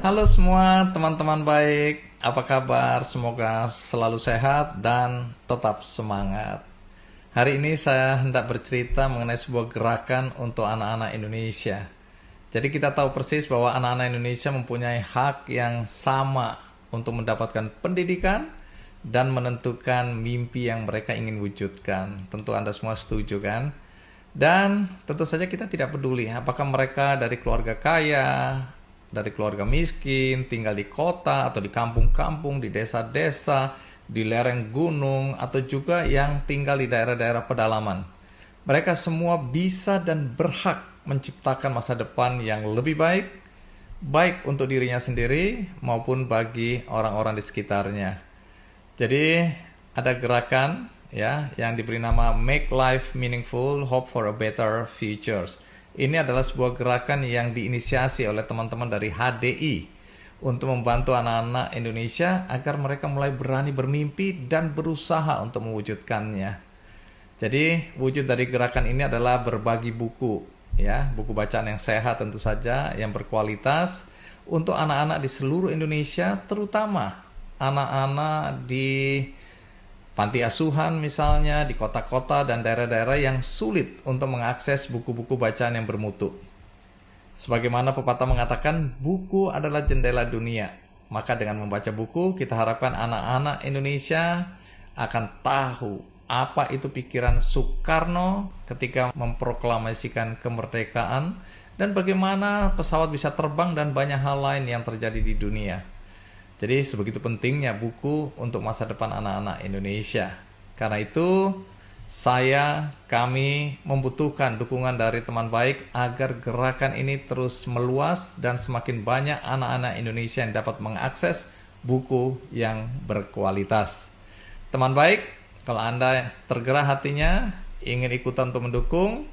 Halo semua teman-teman baik, apa kabar? Semoga selalu sehat dan tetap semangat. Hari ini saya hendak bercerita mengenai sebuah gerakan untuk anak-anak Indonesia. Jadi kita tahu persis bahwa anak-anak Indonesia mempunyai hak yang sama untuk mendapatkan pendidikan dan menentukan mimpi yang mereka ingin wujudkan. Tentu Anda semua setuju kan? Dan tentu saja kita tidak peduli apakah mereka dari keluarga kaya, dari keluarga miskin, tinggal di kota atau di kampung-kampung, di desa-desa, di lereng gunung, atau juga yang tinggal di daerah-daerah pedalaman. Mereka semua bisa dan berhak menciptakan masa depan yang lebih baik, baik untuk dirinya sendiri maupun bagi orang-orang di sekitarnya. Jadi ada gerakan ya yang diberi nama Make Life Meaningful, Hope for a Better Futures ini adalah sebuah gerakan yang diinisiasi oleh teman-teman dari HDI untuk membantu anak-anak Indonesia agar mereka mulai berani bermimpi dan berusaha untuk mewujudkannya. Jadi, wujud dari gerakan ini adalah berbagi buku, ya, buku bacaan yang sehat tentu saja, yang berkualitas untuk anak-anak di seluruh Indonesia, terutama anak-anak di panti asuhan misalnya di kota-kota dan daerah-daerah yang sulit untuk mengakses buku-buku bacaan yang bermutu. Sebagaimana pepatah mengatakan, buku adalah jendela dunia. Maka dengan membaca buku, kita harapkan anak-anak Indonesia akan tahu apa itu pikiran Soekarno ketika memproklamasikan kemerdekaan dan bagaimana pesawat bisa terbang dan banyak hal lain yang terjadi di dunia. Jadi sebegitu pentingnya buku untuk masa depan anak-anak Indonesia. Karena itu saya, kami membutuhkan dukungan dari teman baik agar gerakan ini terus meluas dan semakin banyak anak-anak Indonesia yang dapat mengakses buku yang berkualitas. Teman baik, kalau Anda tergerak hatinya, ingin ikutan untuk mendukung,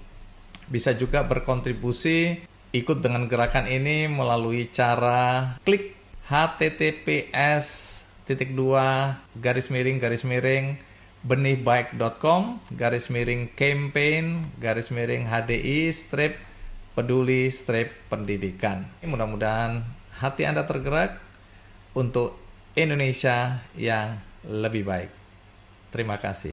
bisa juga berkontribusi ikut dengan gerakan ini melalui cara klik https titik dua garis miring garis miring benihbaik.com garis miring campaign garis miring HDI strip peduli strip pendidikan. Mudah-mudahan hati Anda tergerak untuk Indonesia yang lebih baik. Terima kasih.